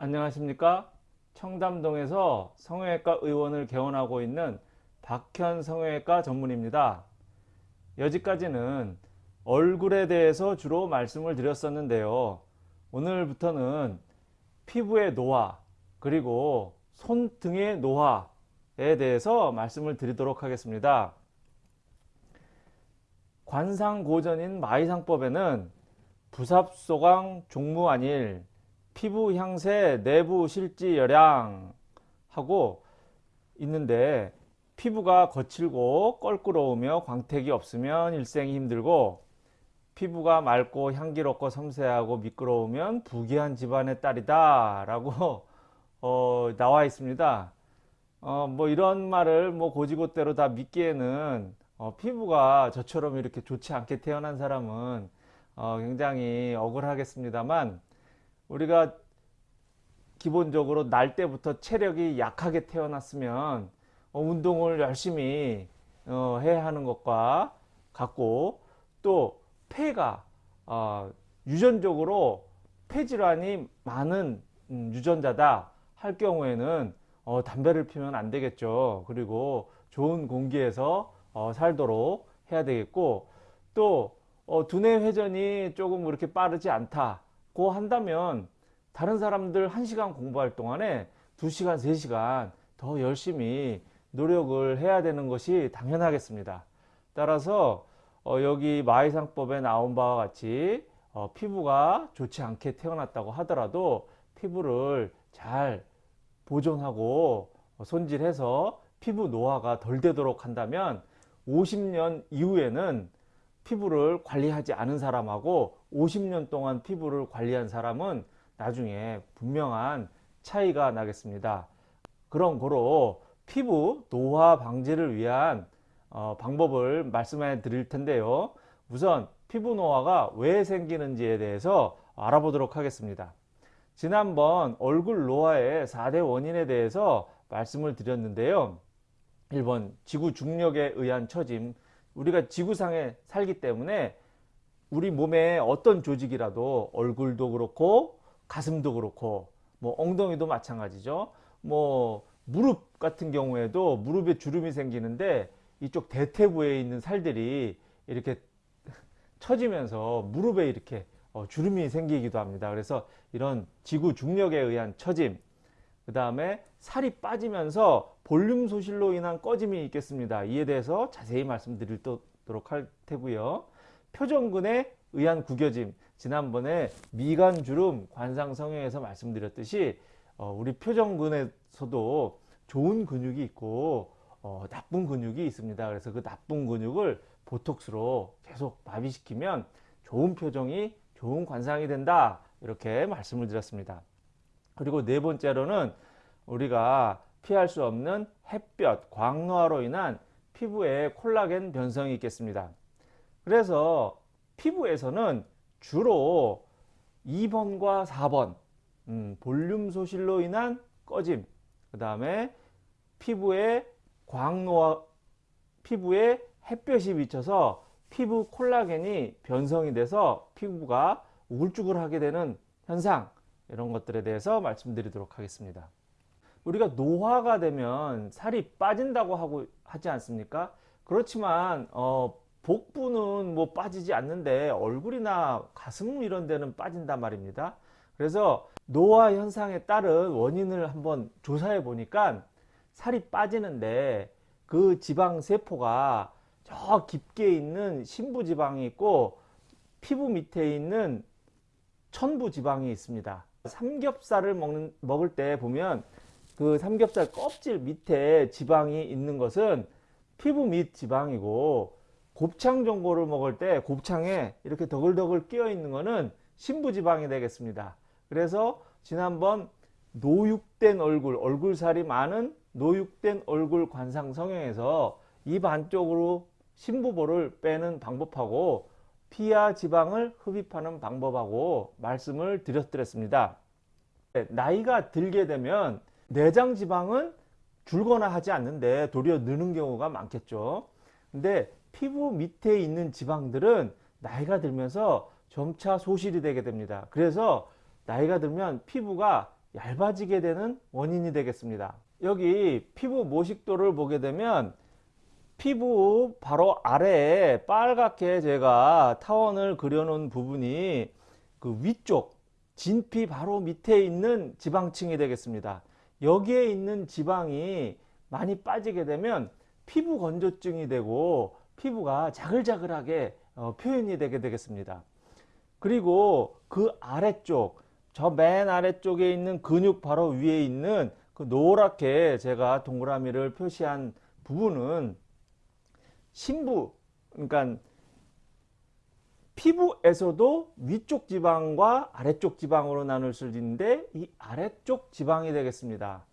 안녕하십니까? 청담동에서 성형외과 의원을 개원하고 있는 박현 성형외과 전문입니다. 여지까지는 얼굴에 대해서 주로 말씀을 드렸었는데요. 오늘부터는 피부의 노화 그리고 손등의 노화에 대해서 말씀을 드리도록 하겠습니다. 관상고전인 마이상법에는 부삽소강 종무안일 피부 향세 내부 실지 열양 하고 있는데 피부가 거칠고 껄끄러우며 광택이 없으면 일생이 힘들고 피부가 맑고 향기롭고 섬세하고 미끄러우면 부귀한 집안의 딸이다 라고 어, 나와 있습니다. 어, 뭐 이런 말을 뭐 고지고대로 다 믿기에는 어, 피부가 저처럼 이렇게 좋지 않게 태어난 사람은 어, 굉장히 억울하겠습니다만 우리가 기본적으로 날 때부터 체력이 약하게 태어났으면 어, 운동을 열심히 어, 해야 하는 것과 같고 또 폐가 어, 유전적으로 폐질환이 많은 음, 유전자다 할 경우에는 어, 담배를 피우면 안 되겠죠. 그리고 좋은 공기에서 어, 살도록 해야 되겠고 또 어, 두뇌 회전이 조금 그렇게 빠르지 않다 고 한다면 다른 사람들 1시간 공부할 동안에 2시간 3시간 더 열심히 노력을 해야 되는 것이 당연하겠습니다. 따라서 어, 여기 마이상법에 나온 바와 같이 어, 피부가 좋지 않게 태어났다고 하더라도 피부를 잘 보존하고 어, 손질해서 피부 노화가 덜 되도록 한다면 50년 이후에는 피부를 관리하지 않은 사람하고 50년 동안 피부를 관리한 사람은 나중에 분명한 차이가 나겠습니다. 그런 거로 피부 노화 방지를 위한 어, 방법을 말씀해 드릴 텐데요. 우선 피부 노화가 왜 생기는지에 대해서 알아보도록 하겠습니다. 지난번 얼굴 노화의 4대 원인에 대해서 말씀을 드렸는데요. 1번 지구 중력에 의한 처짐 우리가 지구상에 살기 때문에 우리 몸에 어떤 조직이라도 얼굴도 그렇고 가슴도 그렇고 뭐 엉덩이도 마찬가지죠. 뭐 무릎 같은 경우에도 무릎에 주름이 생기는데 이쪽 대퇴부에 있는 살들이 이렇게 처지면서 무릎에 이렇게 어, 주름이 생기기도 합니다. 그래서 이런 지구 중력에 의한 처짐 그 다음에 살이 빠지면서 볼륨 소실로 인한 꺼짐이 있겠습니다. 이에 대해서 자세히 말씀드리도록 할 테고요. 표정근에 의한 구겨짐 지난번에 미간주름 관상성형에서 말씀드렸듯이 어, 우리 표정근에서도 좋은 근육이 있고 어, 나쁜 근육이 있습니다. 그래서 그 나쁜 근육을 보톡스로 계속 마비시키면 좋은 표정이 좋은 관상이 된다 이렇게 말씀을 드렸습니다. 그리고 네 번째로는 우리가 피할 수 없는 햇볕, 광노화로 인한 피부에 콜라겐 변성이 있겠습니다. 그래서 피부에서는 주로 2번과 4번 음, 볼륨 소실로 인한 꺼짐 그 다음에 피부에 광노화 피부에 햇볕이 비쳐서 피부 콜라겐이 변성이 돼서 피부가 우글쭈글하게 되는 현상 이런 것들에 대해서 말씀드리도록 하겠습니다. 우리가 노화가 되면 살이 빠진다고 하고 하지 않습니까? 그렇지만 어, 복부는 뭐 빠지지 않는데 얼굴이나 가슴 이런 데는 빠진단 말입니다. 그래서 노화 현상에 따른 원인을 한번 조사해 보니까 살이 빠지는데 그 지방 세포가 저 깊게 있는 심부지방이 있고 피부 밑에 있는 천부 지방이 있습니다. 삼겹살을 먹는, 먹을 때 보면 그 삼겹살 껍질 밑에 지방이 있는 것은 피부 밑 지방이고 곱창 전골을 먹을 때 곱창에 이렇게 더글더글 끼어 있는 것은 신부 지방이 되겠습니다. 그래서 지난번 노육된 얼굴, 얼굴살이 많은 노육된 얼굴 관상 성형에서 입 안쪽으로 신부보를 빼는 방법하고 피하 지방을 흡입하는 방법하고 말씀을 드렸습니다. 네, 나이가 들게 되면 내장 지방은 줄거나 하지 않는데 도리어 느는 경우가 많겠죠. 근데 피부 밑에 있는 지방들은 나이가 들면서 점차 소실이 되게 됩니다. 그래서 나이가 들면 피부가 얇아지게 되는 원인이 되겠습니다. 여기 피부 모식도를 보게 되면 피부 바로 아래에 빨갛게 제가 타원을 그려놓은 부분이 그 위쪽 진피 바로 밑에 있는 지방층이 되겠습니다. 여기에 있는 지방이 많이 빠지게 되면 피부 건조증이 되고 피부가 자글자글하게 어, 표현이 되게 되겠습니다. 그리고 그 아래쪽 저 맨 아래쪽에 있는 근육 바로 위에 있는 그 노랗게 제가 동그라미를 표시한 부분은 심부 그러니까 피부에서도 위쪽 지방과 아래쪽 지방으로 나눌 수 있는데 이 아래쪽 지방이 되겠습니다.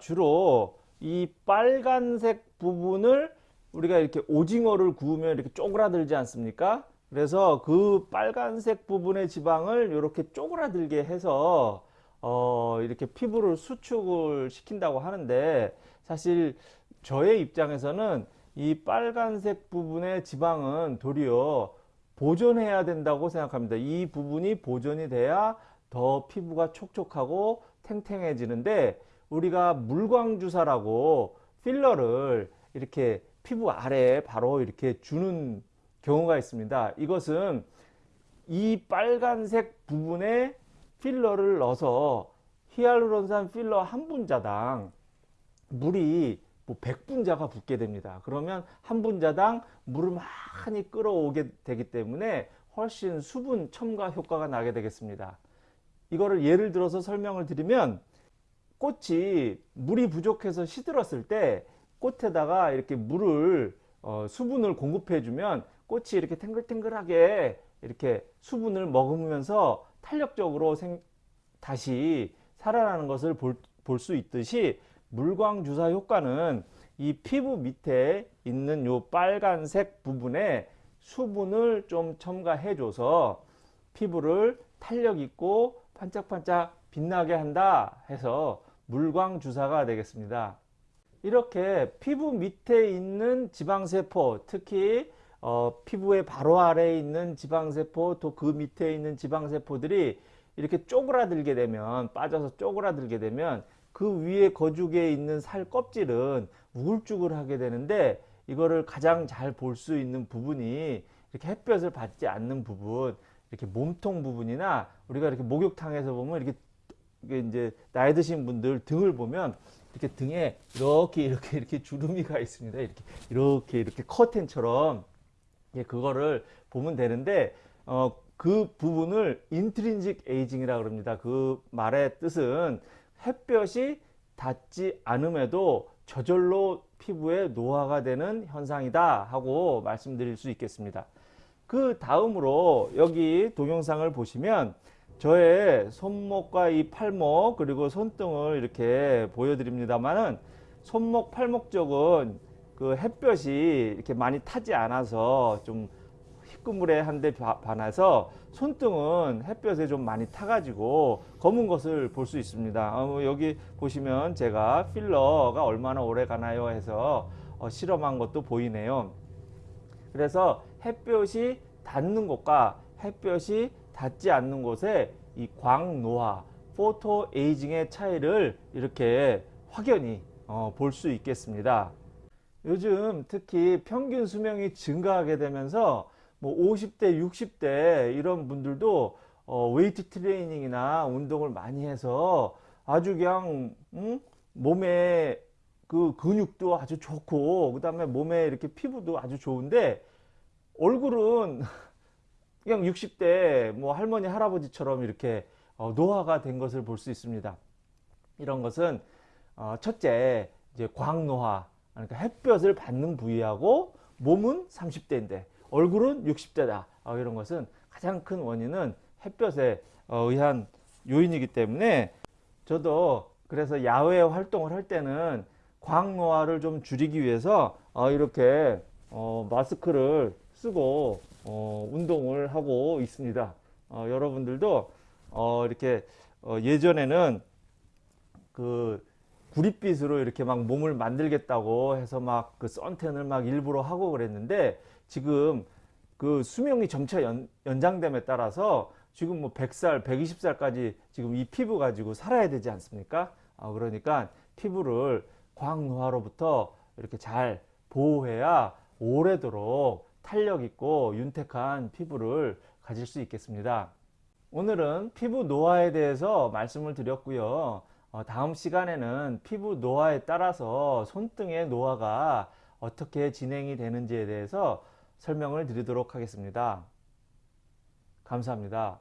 주로 이 빨간색 부분을 우리가 이렇게 오징어를 구우면 이렇게 쪼그라들지 않습니까? 그래서 그 빨간색 부분의 지방을 이렇게 쪼그라들게 해서 어 이렇게 피부를 수축을 시킨다고 하는데 사실 저의 입장에서는 이 빨간색 부분의 지방은 도리어 보존해야 된다고 생각합니다. 이 부분이 보존이 돼야 더 피부가 촉촉하고 탱탱해지는데 우리가 물광주사라고 필러를 이렇게 피부 아래에 바로 이렇게 주는 경우가 있습니다. 이것은 이 빨간색 부분에 필러를 넣어서 히알루론산 필러 한 분자당 물이 뭐 100분자가 붓게 됩니다. 그러면 한 분자당 물을 많이 끌어오게 되기 때문에 훨씬 수분 첨가 효과가 나게 되겠습니다. 이거를 예를 들어서 설명을 드리면 꽃이 물이 부족해서 시들었을 때 꽃에다가 이렇게 물을 어, 수분을 공급해 주면 꽃이 이렇게 탱글탱글하게 이렇게 수분을 머금으면서 탄력적으로 생, 다시 살아나는 것을 볼 수 있듯이 물광 주사 효과는 이 피부 밑에 있는 요 빨간색 부분에 수분을 좀 첨가해 줘서 피부를 탄력 있고 반짝반짝 빛나게 한다 해서 물광 주사가 되겠습니다. 이렇게 피부 밑에 있는 지방세포 특히 어, 피부의 바로 아래에 있는 지방세포 또 그 밑에 있는 지방세포들이 이렇게 쪼그라들게 되면 빠져서 쪼그라들게 되면 그 위에 거죽에 있는 살 껍질은 우글쭈글하게 되는데 이거를 가장 잘 볼 수 있는 부분이 이렇게 햇볕을 받지 않는 부분 이렇게 몸통 부분이나 우리가 이렇게 목욕탕에서 보면 이렇게 이제 나이 드신 분들 등을 보면 이렇게 등에 이렇게 이렇게 이렇게 주름이 가 있습니다. 이렇게 이렇게 이렇게 커튼처럼 예, 그거를 보면 되는데 어, 그 부분을 인트린직 에이징이라 그럽니다. 그 말의 뜻은 햇볕이 닿지 않음에도 저절로 피부에 노화가 되는 현상이다 하고 말씀드릴 수 있겠습니다. 그 다음으로 여기 동영상을 보시면 저의 손목과 이 팔목 그리고 손등을 이렇게 보여드립니다만은 손목 팔목 쪽은 그 햇볕이 이렇게 많이 타지 않아서 좀 희끄무레한데 반해서 손등은 햇볕에 좀 많이 타가지고 검은 것을 볼 수 있습니다. 어, 뭐 여기 보시면 제가 필러가 얼마나 오래 가나요 해서 어, 실험한 것도 보이네요. 그래서 햇볕이 닿는 곳과 햇볕이 닿지 않는 곳에 이 광노화, photoaging의 차이를 이렇게 확연히 어, 볼 수 있겠습니다. 요즘 특히 평균 수명이 증가하게 되면서 뭐 50대, 60대 이런 분들도 어, 웨이트 트레이닝이나 운동을 많이 해서 아주 그냥 음? 몸에 그 근육도 아주 좋고 그 다음에 몸에 이렇게 피부도 아주 좋은데 얼굴은 그냥 60대 뭐 할머니 할아버지처럼 이렇게 어, 노화가 된 것을 볼 수 있습니다. 이런 것은 어, 첫째 이제 광노화 그러니까 햇볕을 받는 부위하고 몸은 30대인데 얼굴은 60대다 어, 이런 것은 가장 큰 원인은 햇볕에 어, 의한 요인이기 때문에 저도 그래서 야외 활동을 할 때는 광노화를 좀 줄이기 위해서 어, 이렇게 어, 마스크를 쓰고 어, 운동을 하고 있습니다. 어, 여러분들도 어, 이렇게 어, 예전에는 그 구릿빛으로 이렇게 막 몸을 만들겠다고 해서 막그 선텐을 막 일부러 하고 그랬는데 지금 그 수명이 점차 연, 연장됨에 따라서 지금 뭐 100살, 120살까지 지금 이 피부 가지고 살아야 되지 않습니까? 아, 그러니까 피부를 광노화로부터 이렇게 잘 보호해야 오래도록 탄력 있고 윤택한 피부를 가질 수 있겠습니다. 오늘은 피부 노화에 대해서 말씀을 드렸고요. 어, 다음 시간에는 피부 노화에 따라서 손등의 노화가 어떻게 진행이 되는지에 대해서 설명을 드리도록 하겠습니다. 감사합니다.